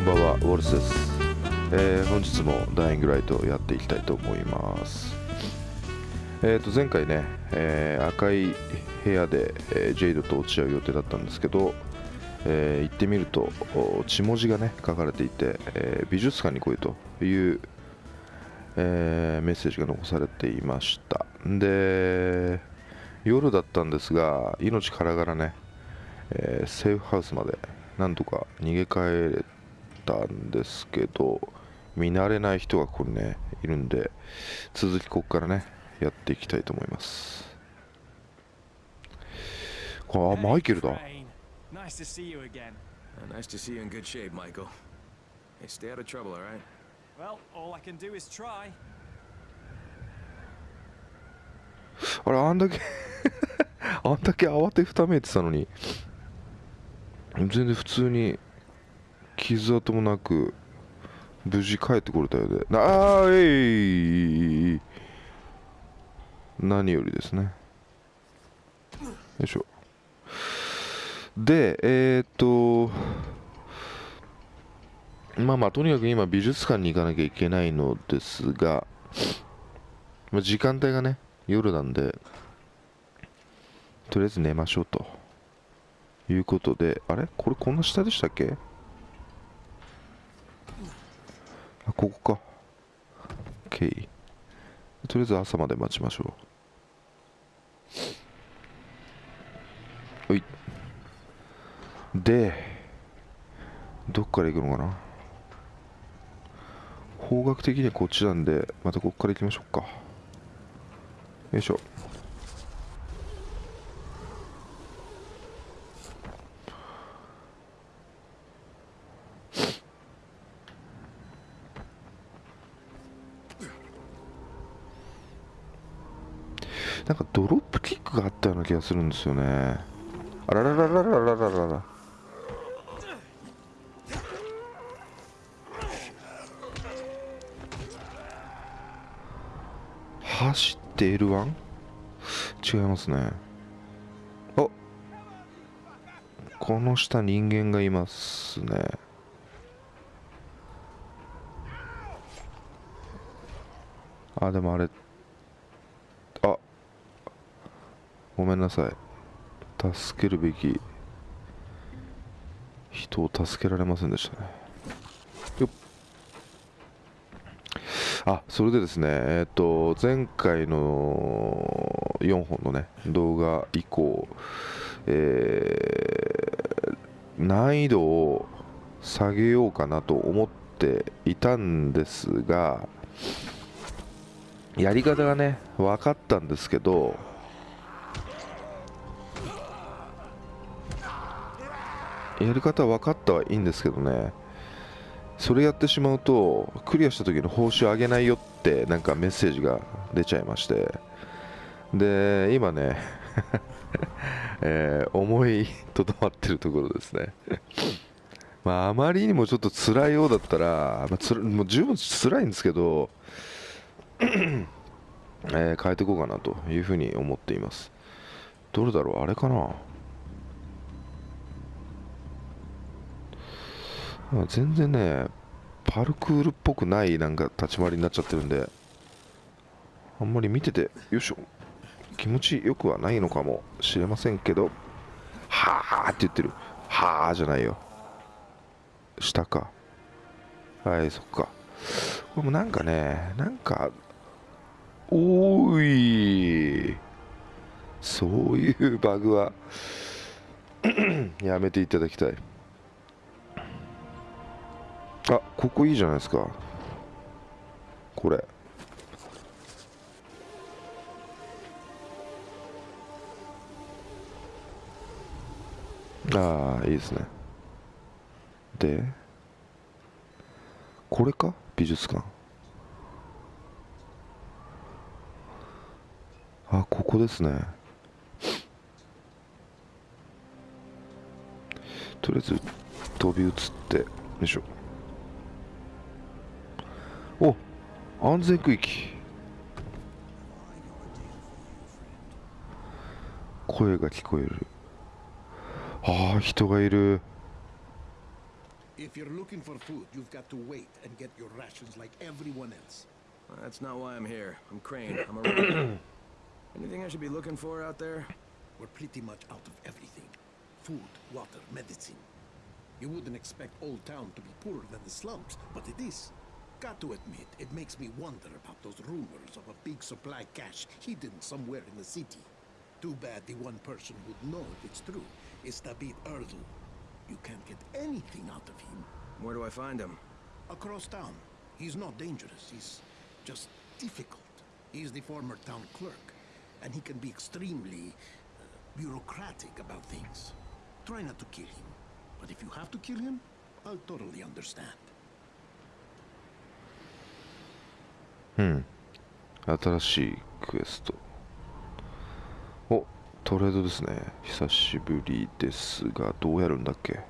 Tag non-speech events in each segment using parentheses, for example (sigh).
こんばんはウォルスです、えー本日もダイイングライトをやっていきたいと思います。えー、と前回ね、えー赤い部屋で、えージェイドと落ち合う予定だったんですけど、えー行ってみると血文字がね書かれていて、えー美術館に来いという、えーメッセージが残されていました。で夜だったんですが命からがらね、えーセーフハウスまでなんとか逃げ帰れたんですけど見慣れない人がここにねいるんで続きここからねやっていきたいと思いますこれあマイケルだ Nice to see you again. Uh, nice to see you in good shape, Michael. Hey, stay out of trouble, all right? Well, all I can do is try. あれあんだけあんだけ慌てふためいてたのに全然普通に傷跡もなく無事帰ってこれたようで。なあえい何よりですね。よいしょ。でえー、っとまあまあとにかく今美術館に行かなきゃいけないのですがまあ時間帯がね夜なんでとりあえず寝ましょうということであれ？これこんな下でしたっけあここか。OK とりあえず朝まで待ちましょう。おい。でどっから行くのかな？方角的にはこっちなんでまたここから行きましょうか。よいしょ。なんかドロップキックがあったような気がするんですよね。あららららららららら。走って L1? 違いますね。あこの下人間がいますね。あでもあれあごめんなさい。助けるべき人を助けられませんでしたね。よっ。あそれでですねえっ、と前回の4本のね動画以降えー難易度を下げようかなと思っていたんですがやり方がね分かったんですけどやり方は分かったはいいんですけどね。それやってしまうとクリアした時の報酬上げないよってなんかメッセージが出ちゃいまして。で今ね、(laughs) えー思いとどまってるところですね。(laughs) まああまりにもちょっと辛いようだったら、まあ、つもう十分辛いんですけど (clears throat) えー変えていこうかなというふうに思っています。どれだろう？あれかな？全然ねパルクールっぽくないなんか立ち回りになっちゃってるんであんまり見ててよいしょ気持ちよくはないのかもしれませんけどはあって言ってる。はあじゃないよ。下か。はいそっか。これもなんかねなんかおーい。そういうバグは (clears throat) やめていただきたい。あここいいじゃないですか。これ。ああいいですね。でこれか？美術館。あここですね。とりあえず飛び移ってよいしょお安全区域声が聞こえるああ人がいる If you're looking for food, you've got to wait and get your rations like everyone else. Well, that's not why I'm here. I'm Crane. I'm a runner. Anything I should be looking for out there? We're pretty much out of everything. Food, water, medicine. You wouldn't expect Old Town to be poorer than the slums, but it is. Got to admit, it makes me wonder about those rumors of a big supply cache hidden somewhere in the city. Too bad the one person who'd know if it's true is David Erdl. You can't get anything out of him. Where do I find him? Across town. He's not dangerous, he's just difficult. He's the former town clerk, and he can be extremely uh, bureaucratic about things. Try not to kill him, but if you have to kill him, I'll totally understand. うん新しいクエストおトレードですね久しぶりですがどうやるんだっけ？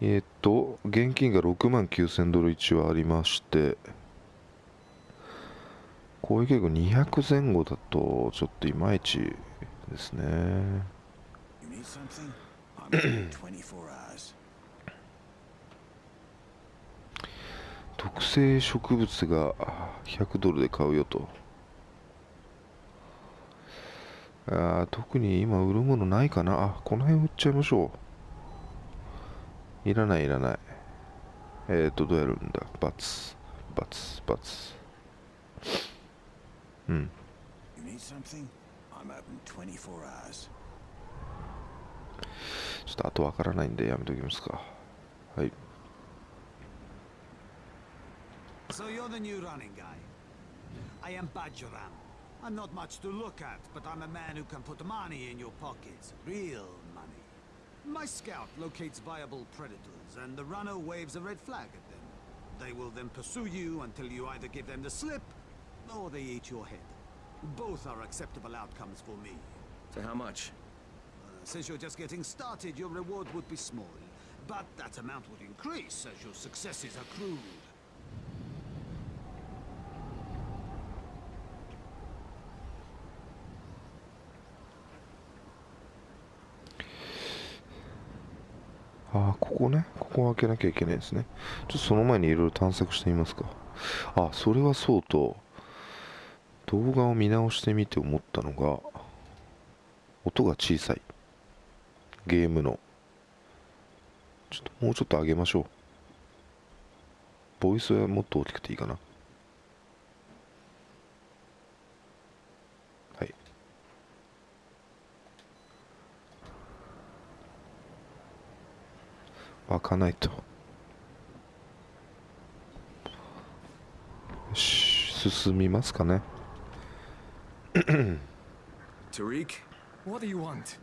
えーっと現金が6万9000ドル一応ありまして攻撃力200前後だとちょっといまいちですね You need something? I'm 24 hours. 特性植物が100ドルで買うよと。あー特に今売るものないかな。あこの辺売っちゃいましょう。いらないいらない。えっ、ー、とどうやるんだ？バツ。バツバツ。うん。You need something? I'm open 24 hours. ちょっとあとわからないんでやめときますか。はい So you're the new running guy. I am Bajaram. I'm not much to look at, but I'm a man who can put money in your pockets. Real money. My scout locates viable predators, and the runner waves a red flag at them. They will then pursue you until you either give them the slip, or they eat your head. Both are acceptable outcomes for me. To how much? Uh, since you're just getting started, your reward would be small. But that amount would increase as your successes accrued. ここねここを開けなきゃいけないですね。ちょっとその前にいろいろ探索してみますか。あそれはそうと動画を見直してみて思ったのが音が小さい。ゲームの。ちょっともうちょっと上げましょう。ボイスはもっと大きくていいかなはい開かないとよし進みますかね Tariq? What do you want?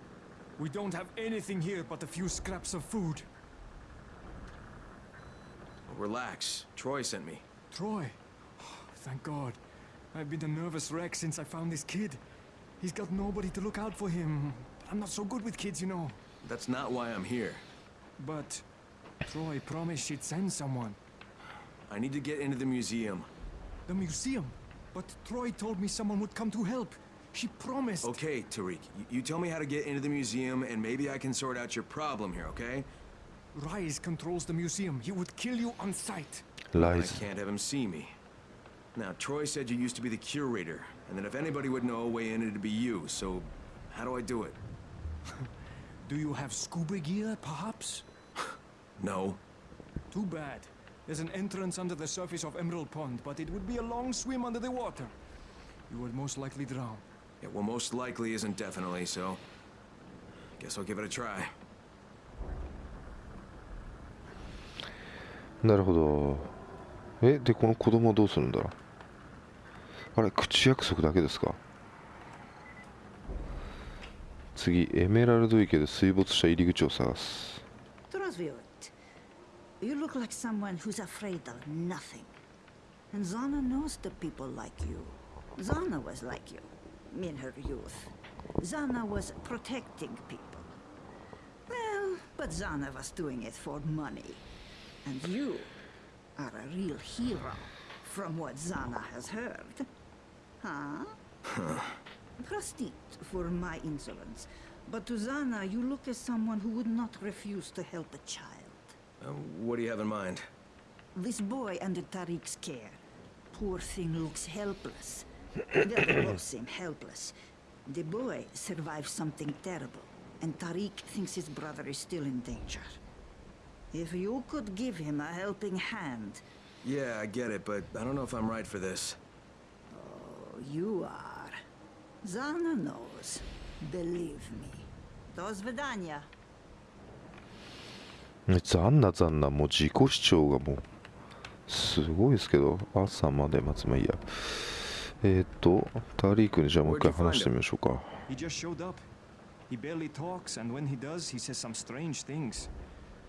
We don't have anything here but a few scraps of food. Relax. Troy sent me. Troy. Thank God. I've been a nervous wreck since I found this kid. He's got nobody to look out for him. I'm not so good with kids, you know. That's not why I'm here. But Troy promised she'd send someone. I need to get into the museum. The museum. But Troy told me someone would come to help. She promised. Okay, Tariq. y- You tell me how to get into the museum, and maybe I can sort out your problem here, okay? Rise controls the museum. He would kill you on sight. Rise. I can't have him see me. Now, Troy said you used to be the curator, and that if anybody would know a way in, it'd be you, so how do I do it? (laughs) Do you have scuba gear, perhaps? No. Too bad. There's an entrance under the surface of Emerald Pond, but it would be a long swim under the water. You would most likely drown. Yeah, well, most likely isn't definitely, so... Guess I'll give it a try. なるほどえでこの子供はどうするんだあれ口約束だけですか次エメラルド池で水没した入り口を探す Trosviot, you look like someone who's afraid of nothing. And Zana knows the people like you. Zana was like you, in her youth. Zana was protecting people. Well, but Zana was doing it for money. And you are a real hero, from what Zana has heard. Huh? huh. Prostit for my insolence. But to Zana, you look as someone who would not refuse to help a child. Uh, what do you have in mind? This boy under Tariq's care. Poor thing looks helpless. well, they both (coughs) seem helpless. The boy survived something terrible, and Tariq thinks his brother is still in danger. If you could give him a helping hand, Yeah, I get it, but I don't know if I'm right for this. oh, you are. Zana knows. Believe me. До свидания. 残な残なもう自己主張がもうすごいですけど朝まで待つまあいいやえっ、とタリークにじゃあもう一回話してみましょうか He barely talks, and when he does, he says some strange things.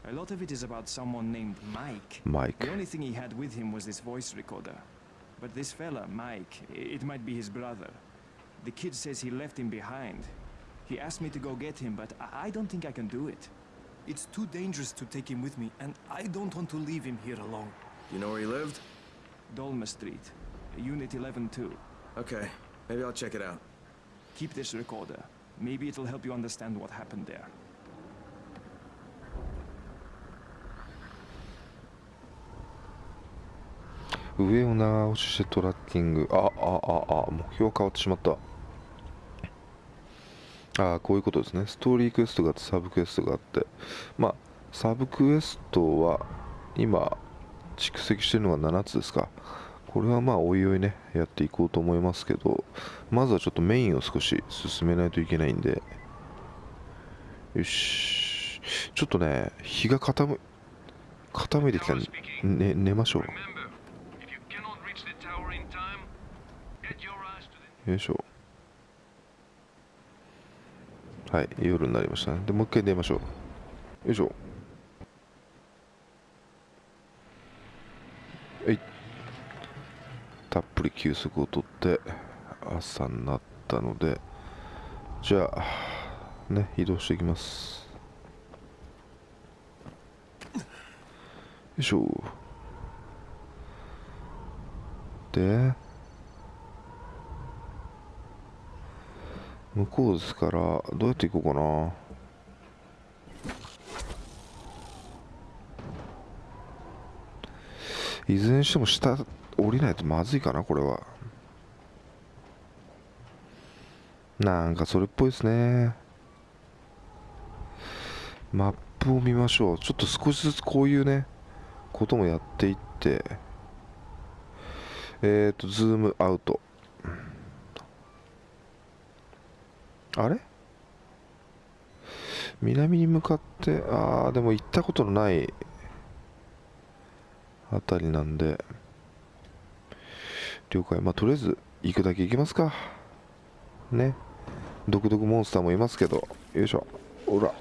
A lot of it is about someone named Mike. マイ The ク only thing he had with him was this voice recorder. But this fella, Mike, it might be his brother. The kid says he left him behind. He asked me to go get him, but I don't think I can do it. It's too dangerous to take him with me, and I don't want to leave him here alone. You know where he lived? Dolma Street, Unit 11-2. Okay, maybe I'll check it out. Keep this recorder. Maybe it'll help you understand what happened there. ああこういうことですね。ストーリークエストがあってサブクエストがあって。まあサブクエストは今蓄積してるのが7つですか。これはまあおいおいねやっていこうと思いますけどまずはちょっとメインを少し進めないといけないんで。よし。ちょっとね日が傾傾いてきたんで、ね、寝ましょう。よいしょ。はい夜になりましたね。でもう一回寝ましょう。よいしょ。はい。たっぷり休息をとって朝になったのでじゃあね移動していきます。よいしょ。で向こうですからどうやって行こうかな。いずれにしても下降りないとまずいかなこれは。なんかそれっぽいですね。マップを見ましょう。ちょっと少しずつこういうねこともやっていって。えっ、ー、とズームアウト。あれ？南に向かってああでも行ったことのないあたりなんで了解。まあとりあえず行くだけ行きますか。ね。毒毒モンスターもいますけど。よいしょ。ほら。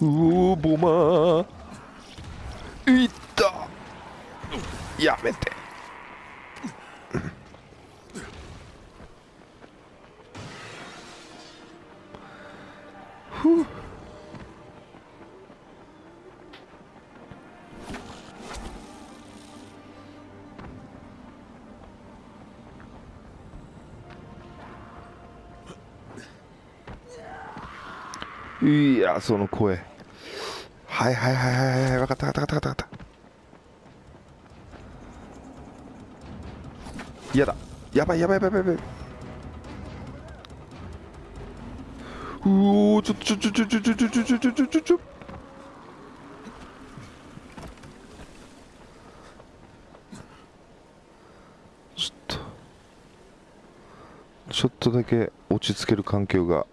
うおボマー。いっやめて。ふう。いやその声。はいはいはいはいはい分かった分かった分かった分かった。嫌だ。やばいやばいやばいやばい。うおちょちょちょちょちょちょちょちょちょちょちょちょちょ。ちょっと。ちょっとだけ落ち着ける環境が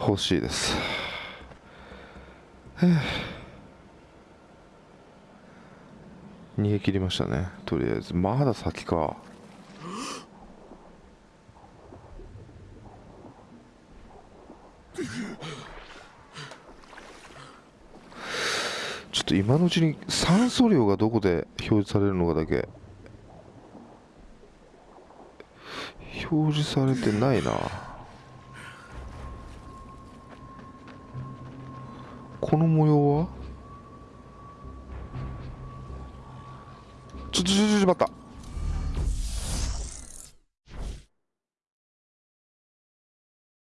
欲しいですへえ逃げ切りましたねとりあえず。まだ先か。ちょっと今のうちに酸素量がどこで表示されるのかだけ。表示されてないな。この模様は？ちょちょちょちょ待った。